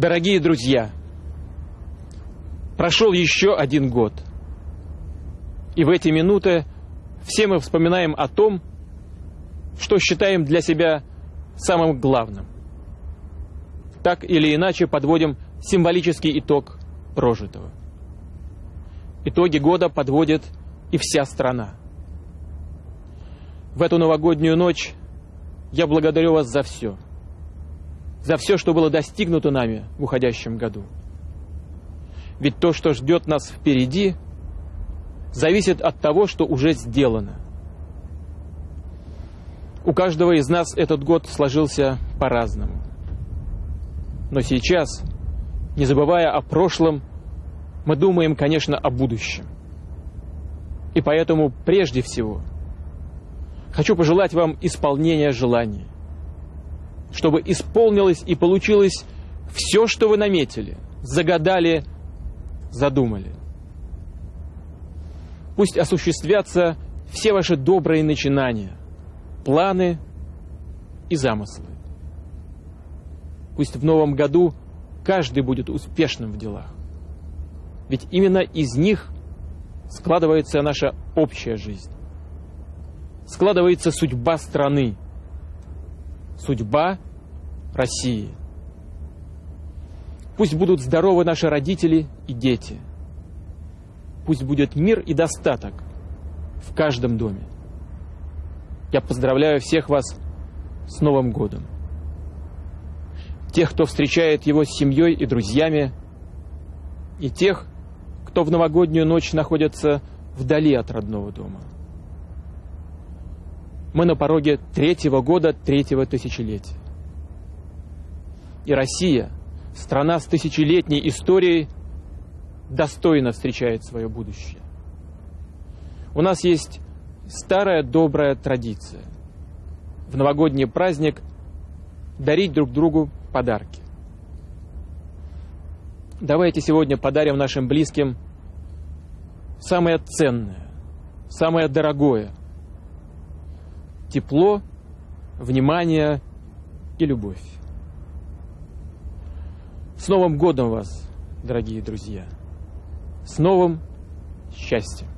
Дорогие друзья, прошел еще один год. И в эти минуты все мы вспоминаем о том, что считаем для себя самым главным. Так или иначе подводим символический итог прожитого. Итоги года подводит и вся страна. В эту новогоднюю ночь я благодарю вас за все. За все, что было достигнуто нами в уходящем году. Ведь то, что ждет нас впереди, зависит от того, что уже сделано. У каждого из нас этот год сложился по-разному. Но сейчас, не забывая о прошлом, мы думаем, конечно, о будущем. И поэтому прежде всего хочу пожелать вам исполнения желаний, чтобы исполнилось и получилось все, что вы наметили, загадали, задумали. Пусть осуществятся все ваши добрые начинания, планы и замыслы. Пусть в новом году каждый будет успешным в делах. Ведь именно из них складывается наша общая жизнь. Складывается судьба страны, судьба России. Пусть будут здоровы наши родители и дети. Пусть будет мир и достаток в каждом доме. Я поздравляю всех вас с Новым годом тех, кто встречает его с семьей и друзьями, и тех, кто в новогоднюю ночь находится вдали от родного дома. Мы на пороге третьего года третьего тысячелетия. И Россия, страна с тысячелетней историей, достойно встречает свое будущее. У нас есть старая добрая традиция. В новогодний праздник дарить друг другу подарки. Давайте сегодня подарим нашим близким самое ценное, самое дорогое. Тепло, внимание и любовь. С Новым годом вас, дорогие друзья! С новым счастьем!